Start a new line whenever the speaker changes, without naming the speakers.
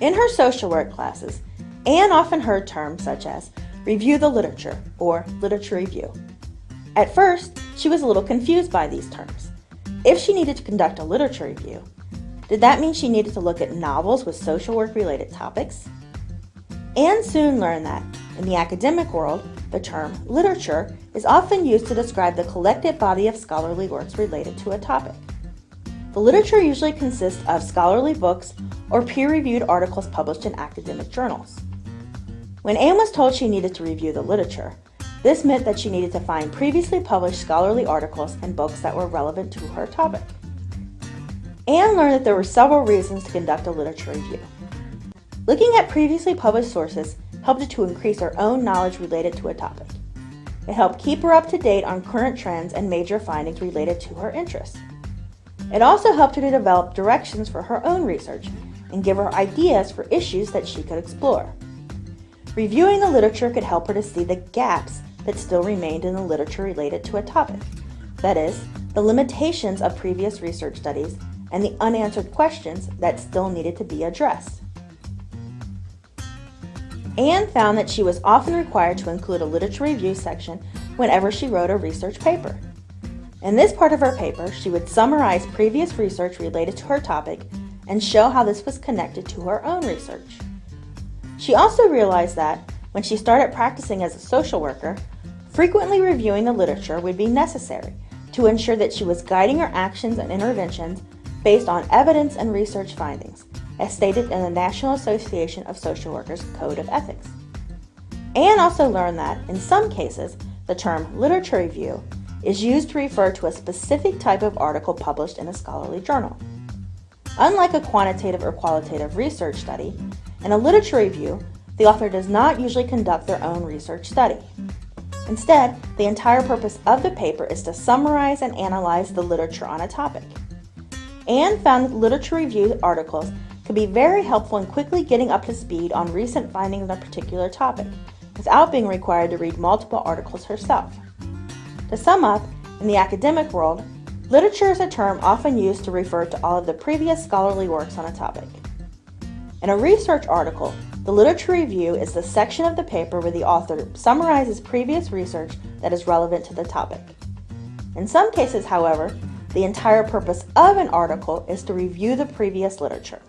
In her social work classes, Anne often heard terms such as review the literature or literature review. At first, she was a little confused by these terms. If she needed to conduct a literature review, did that mean she needed to look at novels with social work related topics? Anne soon learned that, in the academic world, the term literature is often used to describe the collective body of scholarly works related to a topic. The literature usually consists of scholarly books or peer reviewed articles published in academic journals. When Anne was told she needed to review the literature, this meant that she needed to find previously published scholarly articles and books that were relevant to her topic. Anne learned that there were several reasons to conduct a literature review. Looking at previously published sources helped her to increase her own knowledge related to a topic. It helped keep her up to date on current trends and major findings related to her interests. It also helped her to develop directions for her own research and give her ideas for issues that she could explore. Reviewing the literature could help her to see the gaps that still remained in the literature related to a topic. That is, the limitations of previous research studies and the unanswered questions that still needed to be addressed. Anne found that she was often required to include a literature review section whenever she wrote a research paper. In this part of her paper, she would summarize previous research related to her topic and show how this was connected to her own research. She also realized that, when she started practicing as a social worker, frequently reviewing the literature would be necessary to ensure that she was guiding her actions and interventions based on evidence and research findings, as stated in the National Association of Social Workers Code of Ethics. Anne also learned that, in some cases, the term literature review is used to refer to a specific type of article published in a scholarly journal. Unlike a quantitative or qualitative research study, in a literature review, the author does not usually conduct their own research study. Instead, the entire purpose of the paper is to summarize and analyze the literature on a topic. Anne found that literature review articles could be very helpful in quickly getting up to speed on recent findings on a particular topic, without being required to read multiple articles herself. To sum up, in the academic world, literature is a term often used to refer to all of the previous scholarly works on a topic. In a research article, the literature review is the section of the paper where the author summarizes previous research that is relevant to the topic. In some cases, however, the entire purpose of an article is to review the previous literature.